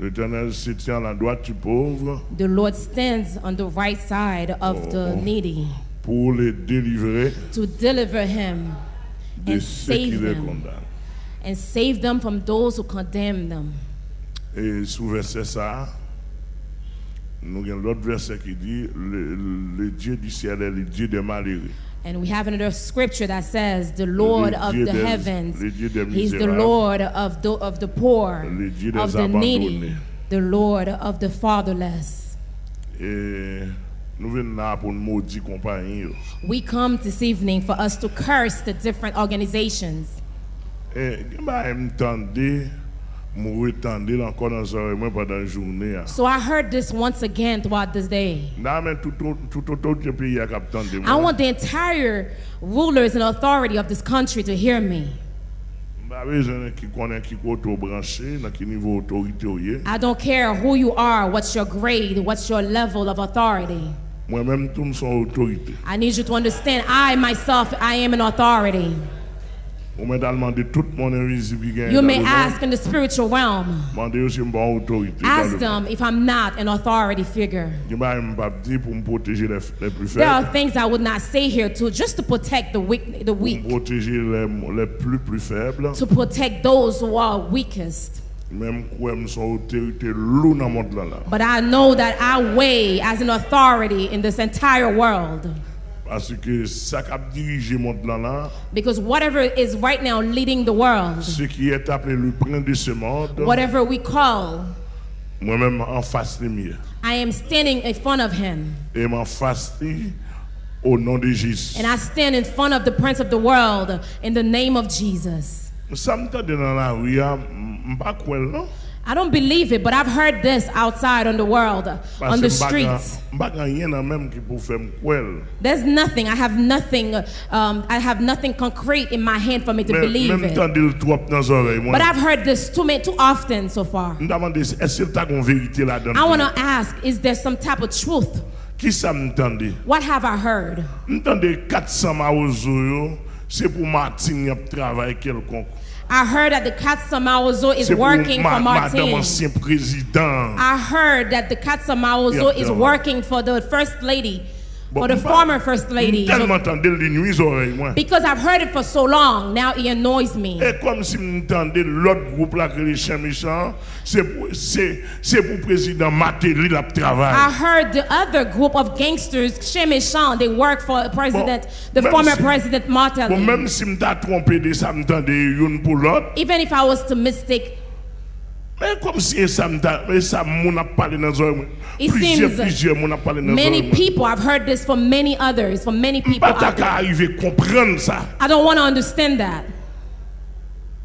L'Éternel se tient à la droite du pauvre The Lord stands on the right side of the Oh. needy pour les délivrer to deliver him and save them and save them from those who condemn them. Et sous verset ça, nous avons l'autre verset qui dit le, le Dieu du ciel est le Dieu des malheureux. And we have another scripture that says, The Lord of the heavens, le Dieu des He's the. Lord of the, of the poor, Le Dieu des of the needy, the Lord of the fatherless. Et nous venons là pour nous maudire compagnie. We come this evening for us to curse the different organizations. Eh, So I heard this once again throughout this day. Tout tout pays a cap tendez I want the entire rulers and authority of this country to hear me. Bah, besoin qui connaît qui côté branché, dans quel niveau autorité ou yé. I don't care who you are, what's your grade, what's your level of authority. Moi-même, tout me son autorité. I need you to understand I myself, I am an authority. You may ask in the spiritual realm. Demandez aussi une bonne autorité. dans Ask them if I'm not an authority figure. monde. Je ne pas dire pour me protéger les, les plus There are things I would not say here to just to protect the weak, the weak, protéger les, les plus plus faibles. to protect those who are weakest. Même quoi, me son autorité lourd dans le monde là. là. But I know that I weigh as an authority in this entire world. Parce que ça dirigé monde là, là, Because whatever is right now leading the world, ce qui est appelé le prince de ce monde, whatever we call, moi-même en face de mieux. I am standing in front of him. Et m'en face au nom de Jésus. And I stand in front of the Prince of the world in the name of Jesus. Ça me dans la rue, pas quoi, non? I don't believe it, but I've heard this outside on the world, on the streets. je ne pas rien dans même qui pour faire me quoi. There's nothing. I have nothing. Um, I have nothing concrete in my hand for me to believe it. temps de le trop dans les oreilles. moi. But I've heard this too many, too often so far. Je me demande, est-ce que tu as une vérité là-dedans? I want to ask: Is there some type of truth? Qui ça me tendait? What have I heard? Je tendais 400 Mawozo, c'est pour Martine qui travaillé quelconque. I heard that the Katsamaozo is working ma- for madame Martin. président. I heard that the Katsamaozo Yeah, is yeah. working for the first lady, for the former first lady. Tellement tendais le nuit aux oreilles, moi. Because I've heard it for so long, now it annoys me. Et comme si l'autre groupe là que les chiens méchants, c'est pour, c'est, c'est pour président Matéli la I heard the other group of gangsters, Shimmy Sean, they work for President, the former si- President Bon, Martelly. même si je t'ai trompé de ça, je tendais une pour l'autre. Even if I was to mistake, Mais comme si ça moun a parlé dans zoe Plusieurs plusieurs moun a parlé dans Many people I've heard this from many others, from many people. arriver comprendre ça. I don't want to understand that.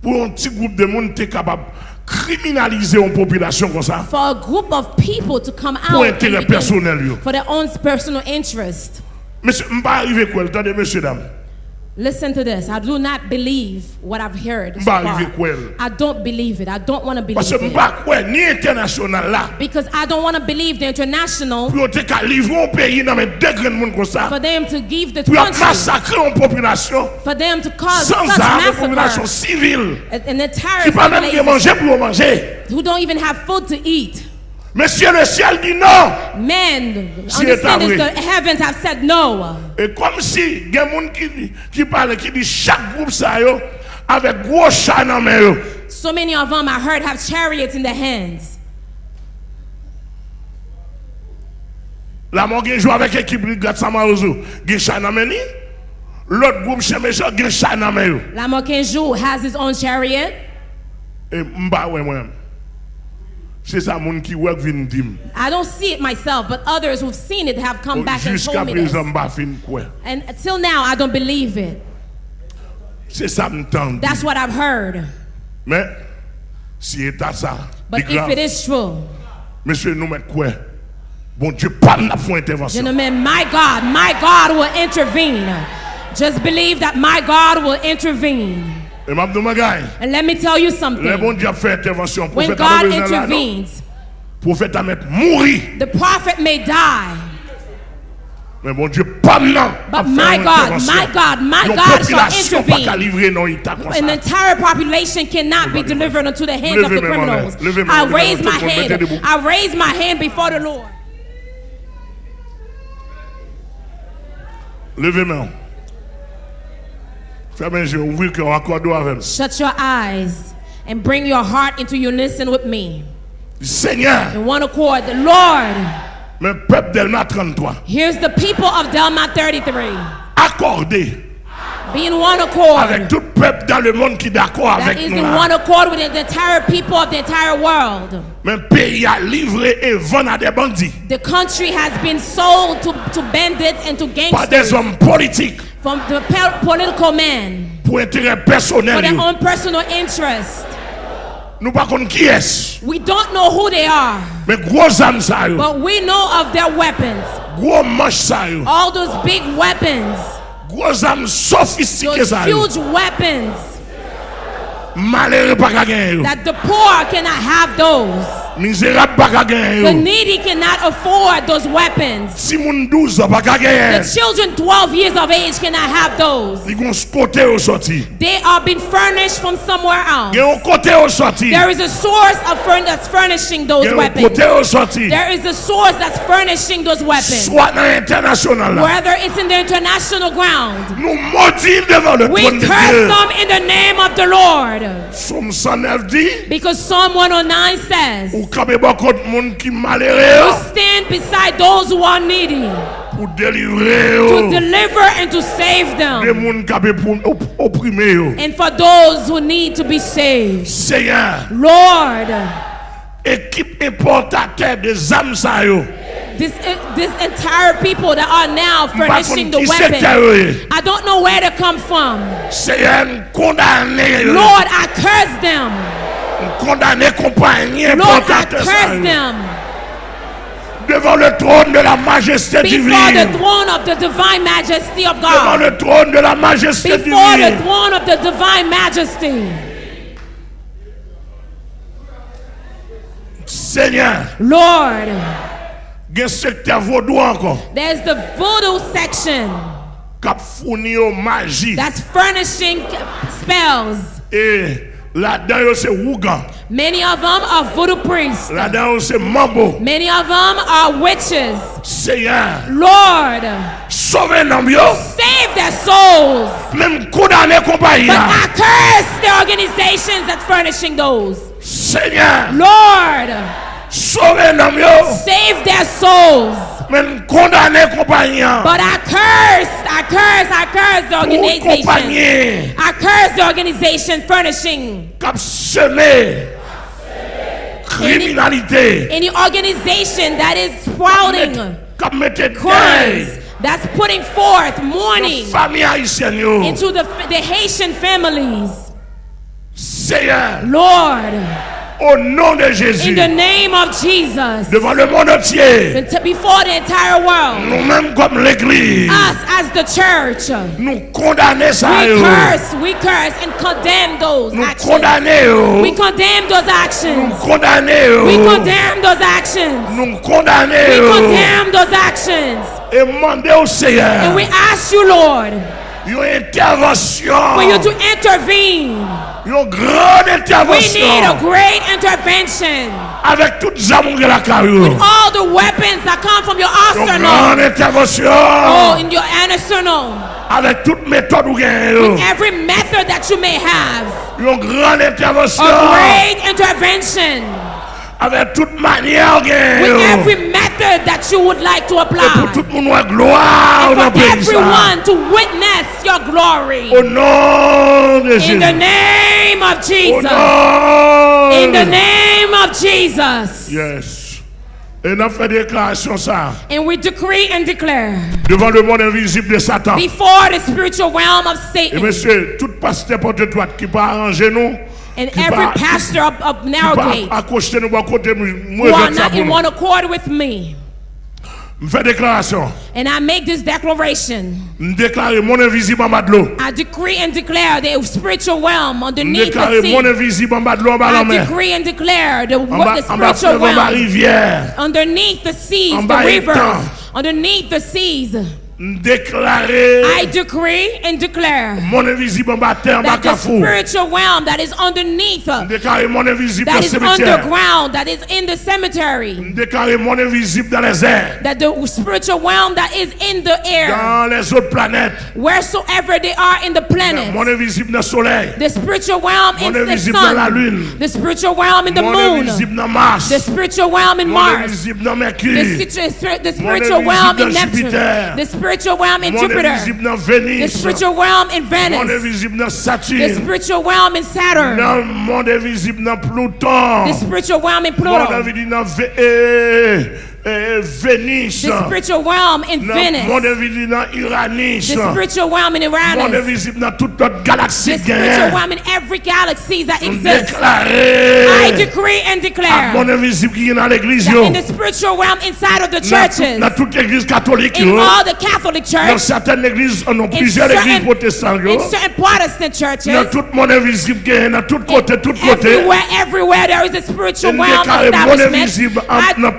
Pour un petit groupe de monde t'es capable criminaliser une population comme ça. For a group of people to come out. Pour intérêt personnel. For their own personal interest. Monsieur, m'pas arriver quoi, attendez monsieur dame. Listen to this. I do not believe what I've heard. So far. arrivé quoi, elle? I don't believe it. I don't want to believe it. pas quoi, ni international là. Because I don't want to believe the international Pour te qu'à livrer un pays dans mes deux grands monde comme ça. for them to give the country, population for them to cause such population massacre, an entire Qui pas même de civilization manger pour manger. who don't even have food to eat. Monsieur le ciel dit non. Men, si heavens have said no. Et comme si il y a des gens qui, qui parlent, qui disent chaque groupe ça, yo, avec gros chat dans main. So many of them I heard have chariots in their hands. La mort gen joue avec l'équipe de Gat Samarozo, qui chat dans main. L'autre groupe chez Méchant, qui chat dans main. La mort qui joue has his own chariot. Et m'ba ouais moi-même. C'est ça mon qui work vinn dim. I don't see it myself, but others who've seen it have come back and Jusqu'à told me this. présent mba fin. And till now, I don't believe it. C'est ça m'tend. That's what I've heard. Mais si ça, But if grave, it is true, monsieur nous mettre quoi? Bon Dieu pas n'a fait intervention. gentlemen, my God, my God will intervene. Just believe that my God will intervene. Et m'a dit magay, And let me tell you something. bon Dieu a fait intervention. When God besoin là, non? intervenes, Prophète a mettre mourir. the prophet may die. Mais bon Dieu, pas maintenant. But my God, my God, my God shall intervene. livrer non état comme An entire population cannot be delivered into the hands of the Levez mes mains, criminals. I raise my tout le monde, mettez hand. I raise my hand before the Lord. Levez Shut your eyes and bring your heart into unison with me. Seigneur, In one accord, the Lord, mais peuple d'Elma 33, here's the people of Delmas 33. accordez Be in one avec accord. tout peuple dans le monde qui est d'accord avec is nous. in là. one accord with the entire people of the entire world. Mais pays a livré et vendu à des bandits, The country has been sold to, to bandits and to par des gangsters hommes politiques from the pe- political men pour intérêt for personnel. their yo. own personal interest. Nous pas qui est. We don't know who they are, Mais gros ça yo, but we know of their weapons. gros manche ça yo, All those big weapons, gros armes sophistiquées. Those huge weapons. Malheureux pas gagner. That the poor cannot have those. Misérable pas qu'à gagner The needy cannot afford those weapons. Si moun 12 ans pas qu'à gagner. The children 12 years of age cannot have those. Ils vont côté au sorti. They are being furnished from somewhere else. Il y a un côté au sorti. There is a source of furn- that's furnishing those Il y a un weapons. côté au sorti. There is a source that's furnishing those weapons. Soit dans l'international là. Whether it's in the international ground. Nous maudits devant le We curse them in the name of the Lord. Somme 109 dit, Because Psalm 109 says, oh, ou beaucoup de monde qui You malheureux stand beside those who are needy pour délivrer to deliver and to save them. monde qui pour op- opprimer yo. And for those who need to be saved. Seigneur, Lord, équipe importateur des âmes ça yo. this, uh, this entire people that are now furnishing the weapons. I don't know where to come from. Seigneur, yo. Lord, I curse them. Condamné compagnie Lord, I importateur ça curse yo. them devant le trône de la majesté before divine. the throne of the divine majesty of Devant God. le trône de la majesté Before the divine. throne of the divine majesty. Seigneur, Lord, gen secteur vaudou encore. there's the voodoo section Kap fourni yo magie. that's furnishing spells. Et yo c'est Ougan. Many of them are voodoo priests. Là-dedans c'est Mambo. Many of them are witches. Seigneur, Lord, sauve nom yo. save their souls. Même condamné compagnie. But. I curse the organizations that's furnishing those. Seigneur, Lord, sauve nom yo. save souls. Même condamné compagnie. là. But I curse, I curse, I curse the organization. I curse the organization furnishing semé. Any organization that is sprouting crimes, that's putting forth mourning Famille haïtienne yo. into the, the Haitian families. Lord, au nom de in the name of Jesus, devant le monde entier, before the entire world, nous-mêmes comme l'Église, us as the church, nous condamnons ça. we oh. curse, we curse and condemn those Nous actions. condamnons. We condemn those Nous actions. condamnons. We condemn those actions. Nous oh. We condamnons. Oh. condemn those actions. Et demandez au Seigneur And we ask you, Lord, une intervention. for you to intervene. Une grande We need a great intervention. Avec toutes les amours de la carrière. All the weapons that come from your arsenal. grande intervention. Oh, in your arsenal. Avec toute méthode ou gain. Every method that you may have. Une grande intervention. A great intervention. Avec toute manière ou With every that you would like to Et pour apply. tout le monde, gloire For everyone to witness your glory. Au nom de In Jésus. the name of Au Jesus. nom In the name of Jesus. Yes. Et nous fait déclaration ça And we decree and declare devant le monde invisible de Satan. before the spiritual realm of Et Satan monsieur, tout pasteur porte droite qui peut arranger nous, and every pastor of, of Narrowgate pas accrocher nous, à côté, moi, who are not in one accord with me. And I make this declaration. Déclare mon invisible en bas de l'eau. I decree and declare the spiritual realm underneath the sea. invisible en bas de l'eau, en bas de la I decree and declare the, the spiritual fleuve, en bas realm underneath the seas, the rivers, underneath the seas. Déclarer I decree and declare mon invisible en bas terre, en bas that the spiritual realm that is underneath, Déclarer mon invisible that is underground, that is in the cemetery, Déclarer mon invisible dans les airs. that the spiritual realm that is in the air, Dans les autres planètes. wheresoever they are in the Mon planet, invisible dans le soleil. the spiritual realm Mon in the invisible dans la sun, lune. the spiritual realm in the Mon moon, invisible dans Mars. the spiritual realm in Mon Mars, invisible dans the, Mercure. situ- the spiritual realm in Neptune, the spiritual realm in Jupiter. The spiritual realm in Venus. The spiritual realm in Saturn. The spiritual realm in Pluto. Dans eh, Vénus. the spiritual realm in Venice. Mon Venice, invisible dans Uranus. the spiritual realm in Mon Uranus, invisible dans toute notre galaxie. the spiritual realm in every galaxy that exists. I decree and declare mon invisible qui est dans l'église. in the spiritual realm inside of the churches, Dans toute l'église catholique. in all the Catholic Dans church, certaines églises, on plusieurs églises certain, protestantes. in certain Protestant Dans churches, tout mon invisible qui est dans tout côté, tout côté. everywhere, everywhere there is a spiritual realm establishment. I, dans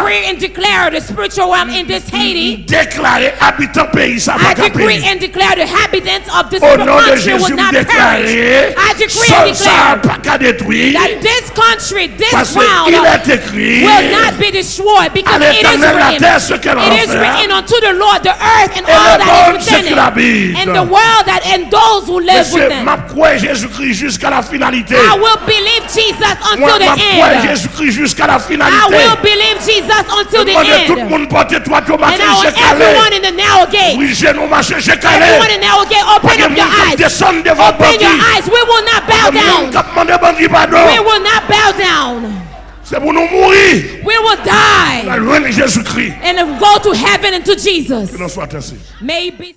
le pays. ça. I decree and declare the spiritual realm in this Haiti. Déclarer habitant pays. Ça I decree and declare the inhabitants of this oh, Au nom de country Jésus, will not perish. déclarer. I decree and declare pas qu'à détruire. that this country, this Parce ground, qu'il est écrit. will not be destroyed because it is written. terre, ce qu'elle en It is written unto the Lord, the earth and all that is within it, and the world that and those who live Monsieur, within. m'a croire Jésus-Christ jusqu'à la finalité. I will believe Jesus until the end. Jésus-Christ jusqu'à la I will believe Jesus until the Demandez tout le monde porter toi tomate And I want everyone in the narrow gate, Oui, j'ai nous marché, everyone in the narrow gate, open up your eyes. devant Open your eyes. We will not bow Pas de monde down. qui demande bandit pardon. We will not bow down. C'est pour nous mourir. We will die La Jésus-Christ. and go to heaven and to Jesus. Que soit ainsi. Maybe.